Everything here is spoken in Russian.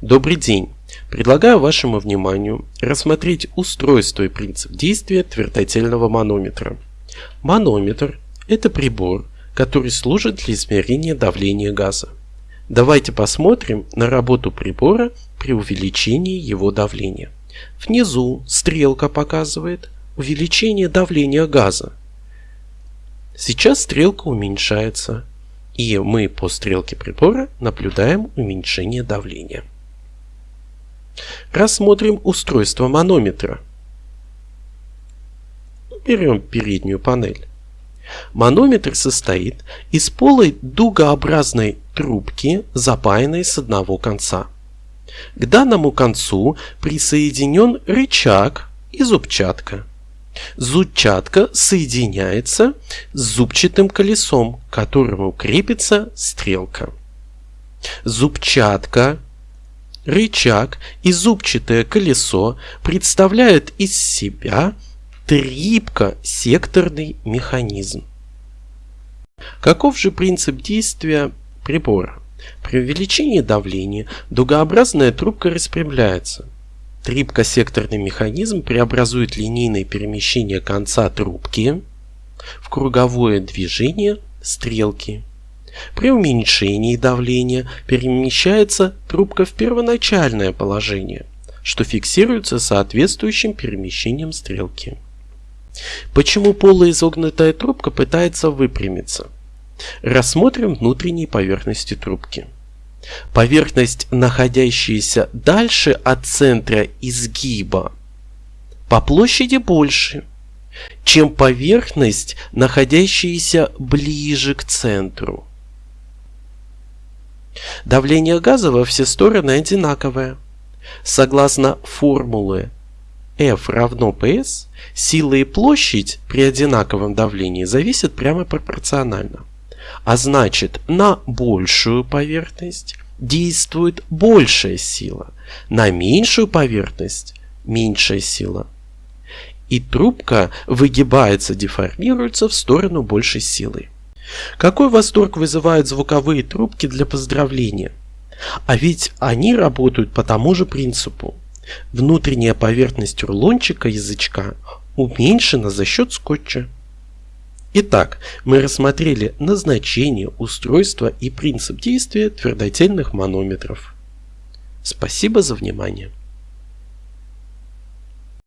Добрый день! Предлагаю вашему вниманию рассмотреть устройство и принцип действия твердотельного манометра. Манометр – это прибор, который служит для измерения давления газа. Давайте посмотрим на работу прибора при увеличении его давления. Внизу стрелка показывает увеличение давления газа. Сейчас стрелка уменьшается, и мы по стрелке прибора наблюдаем уменьшение давления. Рассмотрим устройство манометра. Берем переднюю панель. Манометр состоит из полой дугообразной трубки, запаянной с одного конца. К данному концу присоединен рычаг и зубчатка. Зубчатка соединяется с зубчатым колесом, к которому крепится стрелка. Зубчатка, рычаг и зубчатое колесо представляют из себя трипко-секторный механизм. Каков же принцип действия прибора? При увеличении давления дугообразная трубка распрямляется. Трипко-секторный механизм преобразует линейное перемещение конца трубки в круговое движение стрелки. При уменьшении давления перемещается трубка в первоначальное положение, что фиксируется соответствующим перемещением стрелки. Почему полуизогнутая трубка пытается выпрямиться? Рассмотрим внутренние поверхности трубки. Поверхность, находящаяся дальше от центра изгиба, по площади больше, чем поверхность, находящаяся ближе к центру. Давление газа во все стороны одинаковое. Согласно формулы F равно PS, сила и площадь при одинаковом давлении зависят прямо пропорционально. А значит, на большую поверхность действует большая сила, на меньшую поверхность меньшая сила. И трубка выгибается, деформируется в сторону большей силы. Какой восторг вызывают звуковые трубки для поздравления? А ведь они работают по тому же принципу. Внутренняя поверхность рулончика язычка уменьшена за счет скотча. Итак, мы рассмотрели назначение, устройство и принцип действия твердотельных манометров. Спасибо за внимание.